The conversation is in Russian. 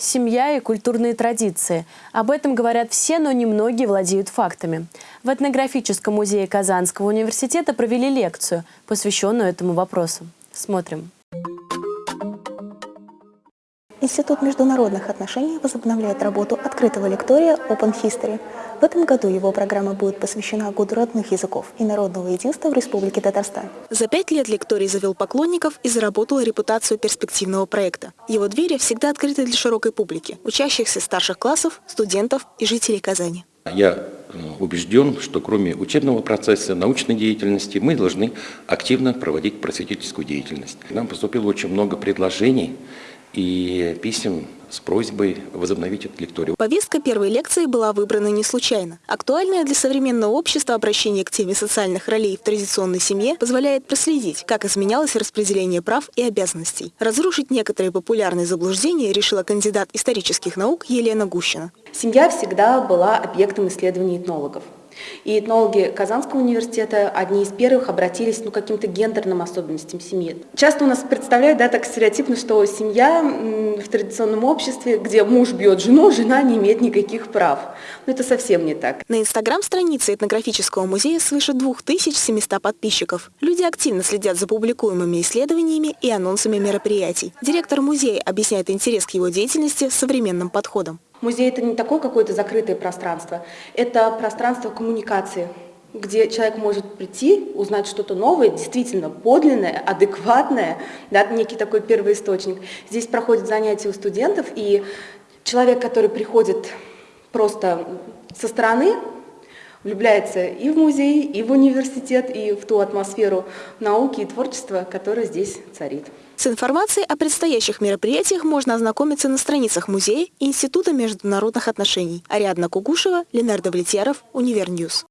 Семья и культурные традиции. Об этом говорят все, но немногие владеют фактами. В этнографическом музее Казанского университета провели лекцию, посвященную этому вопросу. Смотрим. Институт международных отношений возобновляет работу открытого лектория Open History. В этом году его программа будет посвящена Году родных языков и народного единства в Республике Татарстан. За пять лет лекторий завел поклонников и заработал репутацию перспективного проекта. Его двери всегда открыты для широкой публики, учащихся старших классов, студентов и жителей Казани. Я э, убежден, что кроме учебного процесса, научной деятельности, мы должны активно проводить просветительскую деятельность. Нам поступило очень много предложений и писем с просьбой возобновить этот лекторий. Повестка первой лекции была выбрана не случайно. Актуальное для современного общества обращение к теме социальных ролей в традиционной семье позволяет проследить, как изменялось распределение прав и обязанностей. Разрушить некоторые популярные заблуждения решила кандидат исторических наук Елена Гущина. Семья всегда была объектом исследований этнологов. И этнологи Казанского университета одни из первых обратились ну, к каким-то гендерным особенностям семьи. Часто у нас представляют да, так стереотипно, что семья в традиционном обществе, где муж бьет жену, жена не имеет никаких прав. Но это совсем не так. На инстаграм-странице этнографического музея свыше 2700 подписчиков. Люди активно следят за публикуемыми исследованиями и анонсами мероприятий. Директор музея объясняет интерес к его деятельности современным подходом. Музей – это не такое какое-то закрытое пространство, это пространство коммуникации, где человек может прийти, узнать что-то новое, действительно подлинное, адекватное, да, некий такой первый источник. Здесь проходят занятия у студентов, и человек, который приходит просто со стороны, влюбляется и в музей, и в университет, и в ту атмосферу науки и творчества, которая здесь царит. С информацией о предстоящих мероприятиях можно ознакомиться на страницах музея и Института международных отношений. Ариадна Кугушева, Ленардо Влетьяров, Универ News.